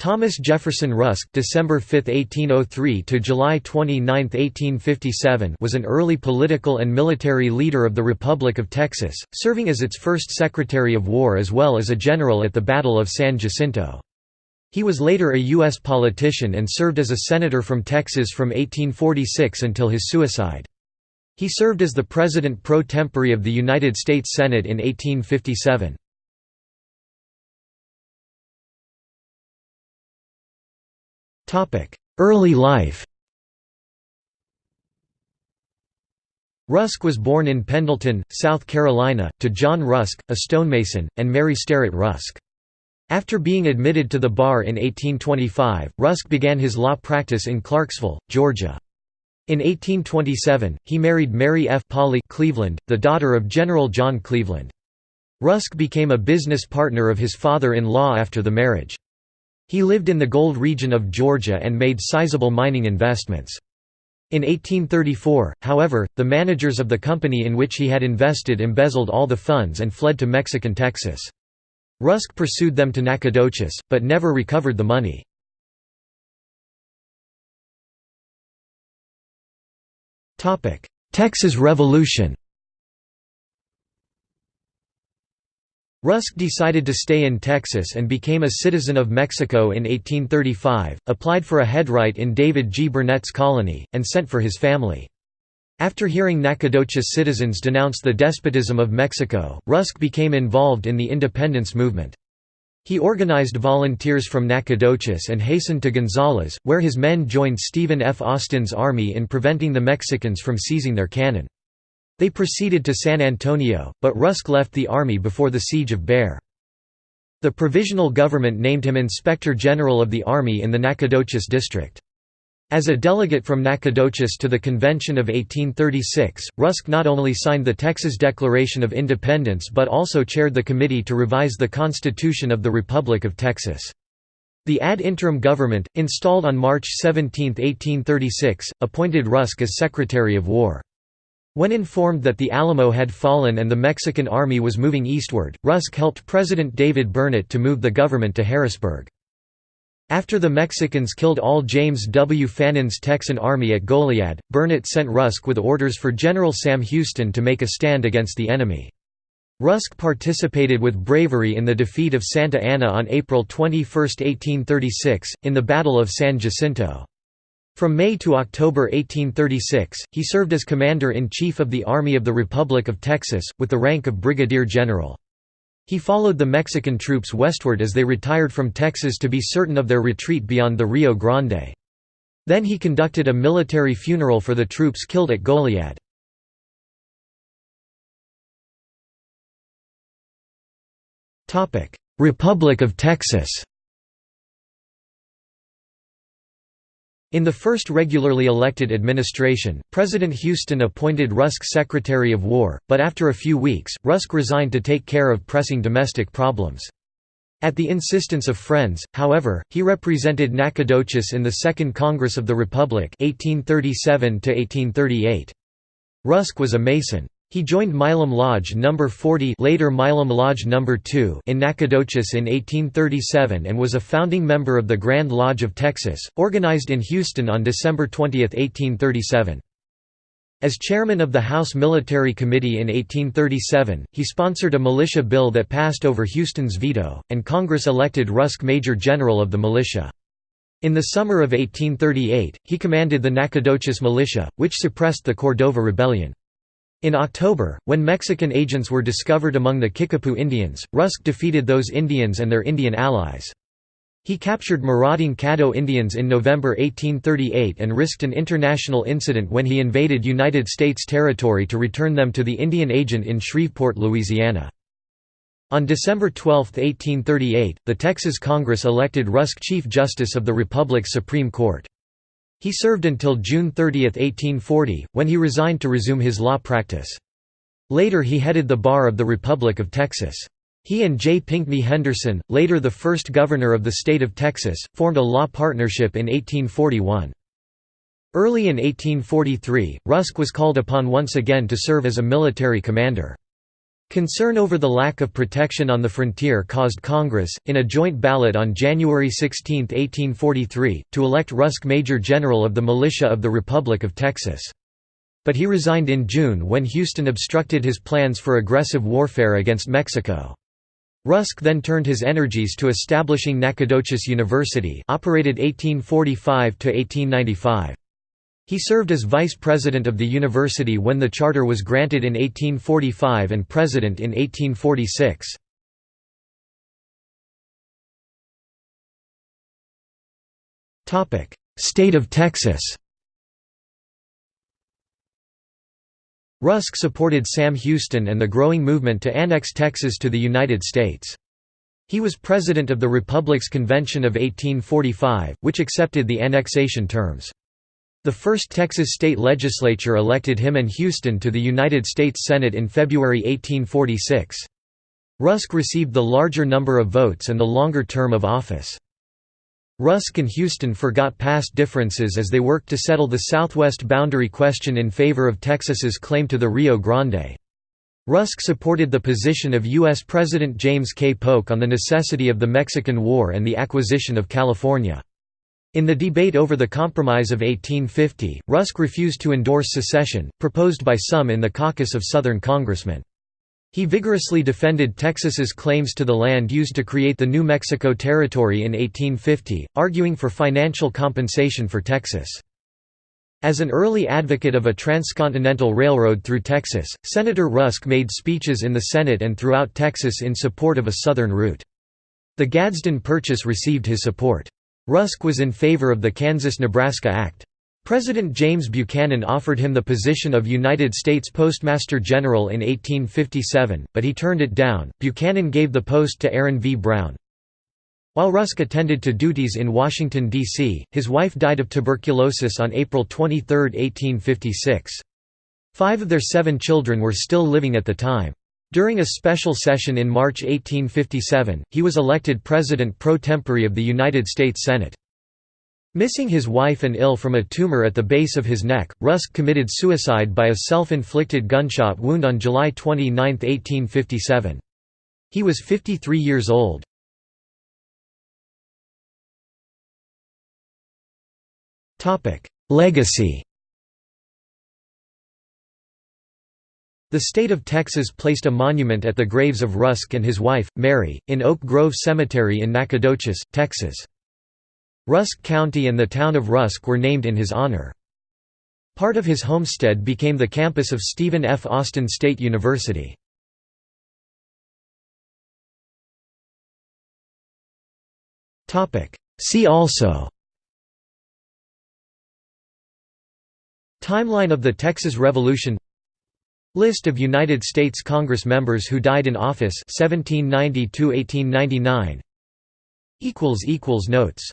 Thomas Jefferson Rusk December 5, 1803 to July 29, 1857 was an early political and military leader of the Republic of Texas, serving as its first Secretary of War as well as a general at the Battle of San Jacinto. He was later a U.S. politician and served as a senator from Texas from 1846 until his suicide. He served as the President pro tempore of the United States Senate in 1857. Early life Rusk was born in Pendleton, South Carolina, to John Rusk, a stonemason, and Mary Sterrett Rusk. After being admitted to the bar in 1825, Rusk began his law practice in Clarksville, Georgia. In 1827, he married Mary F. Polly Cleveland, the daughter of General John Cleveland. Rusk became a business partner of his father-in-law after the marriage. He lived in the gold region of Georgia and made sizable mining investments. In 1834, however, the managers of the company in which he had invested embezzled all the funds and fled to Mexican Texas. Rusk pursued them to Nacogdoches, but never recovered the money. Texas Revolution Rusk decided to stay in Texas and became a citizen of Mexico in 1835, applied for a headright in David G. Burnett's colony, and sent for his family. After hearing Nacogdoches citizens denounce the despotism of Mexico, Rusk became involved in the independence movement. He organized volunteers from Nacogdoches and hastened to Gonzales, where his men joined Stephen F. Austin's army in preventing the Mexicans from seizing their cannon. They proceeded to San Antonio, but Rusk left the army before the siege of Béxar. The provisional government named him Inspector General of the Army in the Nacogdoches district. As a delegate from Nacogdoches to the Convention of 1836, Rusk not only signed the Texas Declaration of Independence but also chaired the committee to revise the Constitution of the Republic of Texas. The ad interim government, installed on March 17, 1836, appointed Rusk as Secretary of War. When informed that the Alamo had fallen and the Mexican army was moving eastward, Rusk helped President David Burnett to move the government to Harrisburg. After the Mexicans killed all James W. Fannin's Texan army at Goliad, Burnett sent Rusk with orders for General Sam Houston to make a stand against the enemy. Rusk participated with bravery in the defeat of Santa Anna on April 21, 1836, in the Battle of San Jacinto. From May to October 1836, he served as Commander-in-Chief of the Army of the Republic of Texas, with the rank of Brigadier General. He followed the Mexican troops westward as they retired from Texas to be certain of their retreat beyond the Rio Grande. Then he conducted a military funeral for the troops killed at Goliad. Republic of Texas In the first regularly elected administration, President Houston appointed Rusk Secretary of War, but after a few weeks, Rusk resigned to take care of pressing domestic problems. At the insistence of friends, however, he represented Nacogdoches in the Second Congress of the Republic 1837 Rusk was a Mason. He joined Milam Lodge No. 40 later Milam Lodge No. 2 in Nacogdoches in 1837 and was a founding member of the Grand Lodge of Texas, organized in Houston on December 20, 1837. As chairman of the House Military Committee in 1837, he sponsored a militia bill that passed over Houston's veto, and Congress elected Rusk Major General of the militia. In the summer of 1838, he commanded the Nacogdoches militia, which suppressed the Cordova Rebellion. In October, when Mexican agents were discovered among the Kickapoo Indians, Rusk defeated those Indians and their Indian allies. He captured marauding Caddo Indians in November 1838 and risked an international incident when he invaded United States territory to return them to the Indian agent in Shreveport, Louisiana. On December 12, 1838, the Texas Congress elected Rusk Chief Justice of the Republic's Supreme Court. He served until June 30, 1840, when he resigned to resume his law practice. Later he headed the Bar of the Republic of Texas. He and J. Pinckney Henderson, later the first governor of the state of Texas, formed a law partnership in 1841. Early in 1843, Rusk was called upon once again to serve as a military commander. Concern over the lack of protection on the frontier caused Congress, in a joint ballot on January 16, 1843, to elect Rusk Major General of the Militia of the Republic of Texas. But he resigned in June when Houston obstructed his plans for aggressive warfare against Mexico. Rusk then turned his energies to establishing Nacogdoches University operated 1845 -1895. He served as vice president of the university when the charter was granted in 1845 and president in 1846. State of Texas Rusk supported Sam Houston and the growing movement to annex Texas to the United States. He was president of the Republic's Convention of 1845, which accepted the annexation terms. The first Texas state legislature elected him and Houston to the United States Senate in February 1846. Rusk received the larger number of votes and the longer term of office. Rusk and Houston forgot past differences as they worked to settle the southwest boundary question in favor of Texas's claim to the Rio Grande. Rusk supported the position of U.S. President James K. Polk on the necessity of the Mexican War and the acquisition of California. In the debate over the Compromise of 1850, Rusk refused to endorse secession, proposed by some in the caucus of Southern congressmen. He vigorously defended Texas's claims to the land used to create the New Mexico Territory in 1850, arguing for financial compensation for Texas. As an early advocate of a transcontinental railroad through Texas, Senator Rusk made speeches in the Senate and throughout Texas in support of a southern route. The Gadsden Purchase received his support. Rusk was in favor of the Kansas–Nebraska Act. President James Buchanan offered him the position of United States Postmaster General in 1857, but he turned it down. Buchanan gave the post to Aaron V. Brown. While Rusk attended to duties in Washington, D.C., his wife died of tuberculosis on April 23, 1856. Five of their seven children were still living at the time. During a special session in March 1857, he was elected president pro tempore of the United States Senate. Missing his wife and ill from a tumor at the base of his neck, Rusk committed suicide by a self-inflicted gunshot wound on July 29, 1857. He was 53 years old. Legacy The state of Texas placed a monument at the graves of Rusk and his wife, Mary, in Oak Grove Cemetery in Nacogdoches, Texas. Rusk County and the town of Rusk were named in his honor. Part of his homestead became the campus of Stephen F. Austin State University. See also Timeline of the Texas Revolution List of United States Congress members who died in office 1790 1899 equals equals notes